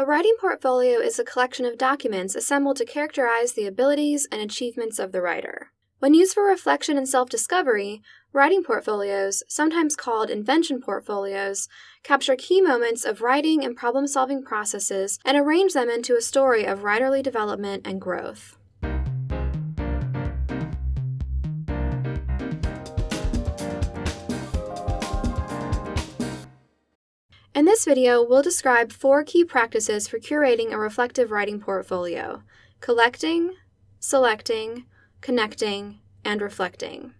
A writing portfolio is a collection of documents assembled to characterize the abilities and achievements of the writer. When used for reflection and self discovery, writing portfolios, sometimes called invention portfolios, capture key moments of writing and problem solving processes and arrange them into a story of writerly development and growth. In this video, we'll describe four key practices for curating a reflective writing portfolio collecting, selecting, connecting, and reflecting.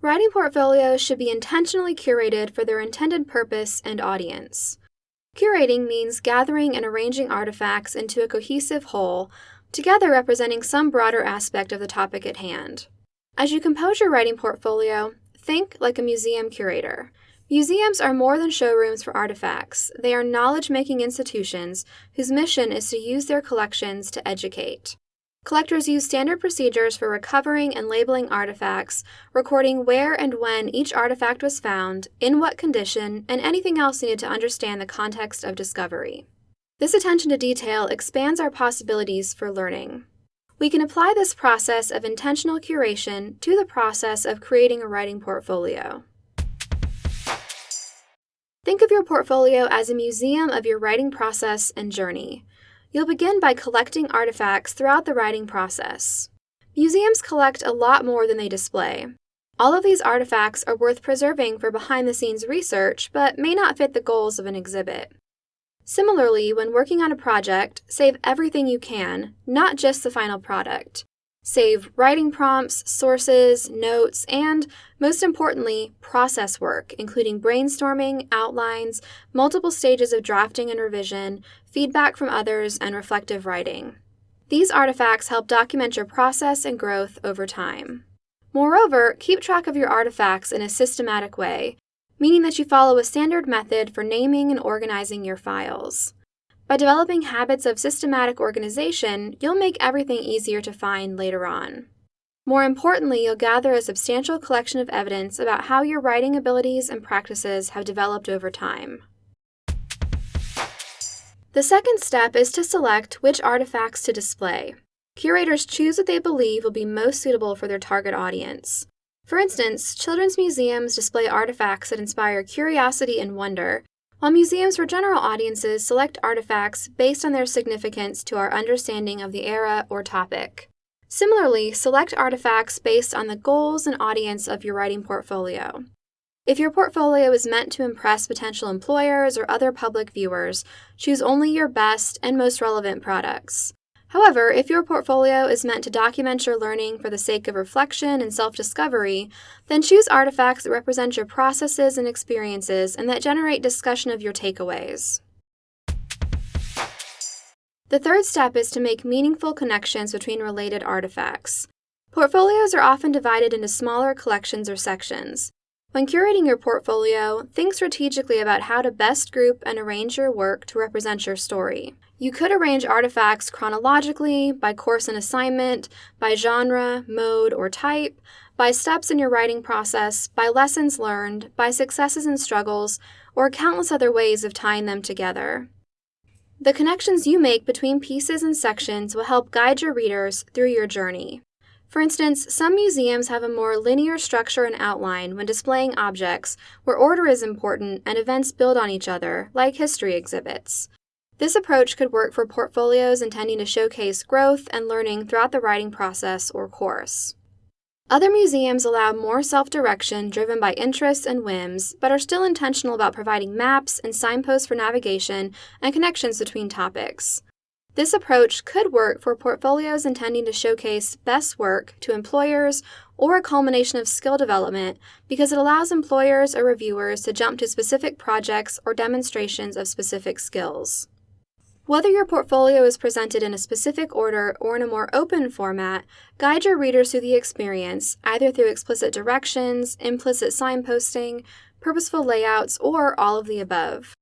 Writing portfolios should be intentionally curated for their intended purpose and audience. Curating means gathering and arranging artifacts into a cohesive whole, together representing some broader aspect of the topic at hand. As you compose your writing portfolio, think like a museum curator. Museums are more than showrooms for artifacts. They are knowledge making institutions whose mission is to use their collections to educate. Collectors use standard procedures for recovering and labeling artifacts, recording where and when each artifact was found, in what condition, and anything else needed to understand the context of discovery. This attention to detail expands our possibilities for learning. We can apply this process of intentional curation to the process of creating a writing portfolio. Think of your portfolio as a museum of your writing process and journey. You'll begin by collecting artifacts throughout the writing process. Museums collect a lot more than they display. All of these artifacts are worth preserving for behind the scenes research, but may not fit the goals of an exhibit. Similarly, when working on a project, save everything you can, not just the final product. Save writing prompts, sources, notes, and, most importantly, process work, including brainstorming, outlines, multiple stages of drafting and revision, feedback from others, and reflective writing. These artifacts help document your process and growth over time. Moreover, keep track of your artifacts in a systematic way, meaning that you follow a standard method for naming and organizing your files. By developing habits of systematic organization, you'll make everything easier to find later on. More importantly, you'll gather a substantial collection of evidence about how your writing abilities and practices have developed over time. The second step is to select which artifacts to display. Curators choose what they believe will be most suitable for their target audience. For instance, children's museums display artifacts that inspire curiosity and wonder, while museums for general audiences select artifacts based on their significance to our understanding of the era or topic. Similarly, select artifacts based on the goals and audience of your writing portfolio. If your portfolio is meant to impress potential employers or other public viewers, choose only your best and most relevant products. However, if your portfolio is meant to document your learning for the sake of reflection and self discovery, then choose artifacts that represent your processes and experiences and that generate discussion of your takeaways. The third step is to make meaningful connections between related artifacts. Portfolios are often divided into smaller collections or sections. When curating your portfolio, think strategically about how to best group and arrange your work to represent your story. You could arrange artifacts chronologically, by course and assignment, by genre, mode, or type, by steps in your writing process, by lessons learned, by successes and struggles, or countless other ways of tying them together. The connections you make between pieces and sections will help guide your readers through your journey. For instance, some museums have a more linear structure and outline when displaying objects, where order is important and events build on each other, like history exhibits. This approach could work for portfolios intending to showcase growth and learning throughout the writing process or course. Other museums allow more self direction driven by interests and whims, but are still intentional about providing maps and signposts for navigation and connections between topics. This approach could work for portfolios intending to showcase best work to employers or a culmination of skill development because it allows employers or reviewers to jump to specific projects or demonstrations of specific skills. Whether your portfolio is presented in a specific order or in a more open format, guide your readers through the experience, either through explicit directions, implicit signposting, purposeful layouts, or all of the above.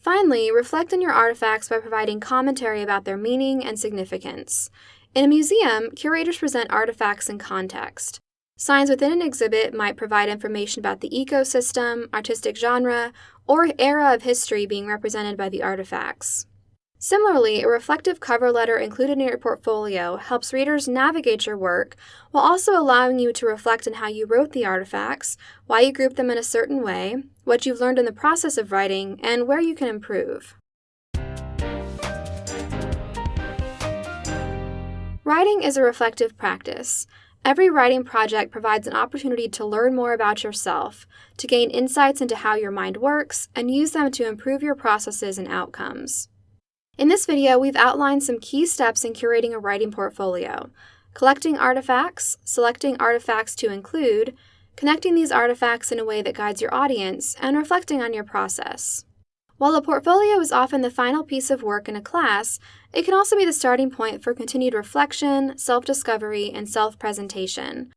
Finally, reflect on your artifacts by providing commentary about their meaning and significance. In a museum, curators present artifacts in context. Signs within an exhibit might provide information about the ecosystem, artistic genre, or era of history being represented by the artifacts. Similarly, a reflective cover letter included in your portfolio helps readers navigate your work while also allowing you to reflect on how you wrote the artifacts, why you grouped them in a certain way, what you've learned in the process of writing, and where you can improve. Writing is a reflective practice. Every writing project provides an opportunity to learn more about yourself, to gain insights into how your mind works, and use them to improve your processes and outcomes. In this video, we've outlined some key steps in curating a writing portfolio, collecting artifacts, selecting artifacts to include, connecting these artifacts in a way that guides your audience, and reflecting on your process. While a portfolio is often the final piece of work in a class, it can also be the starting point for continued reflection, self discovery, and self presentation.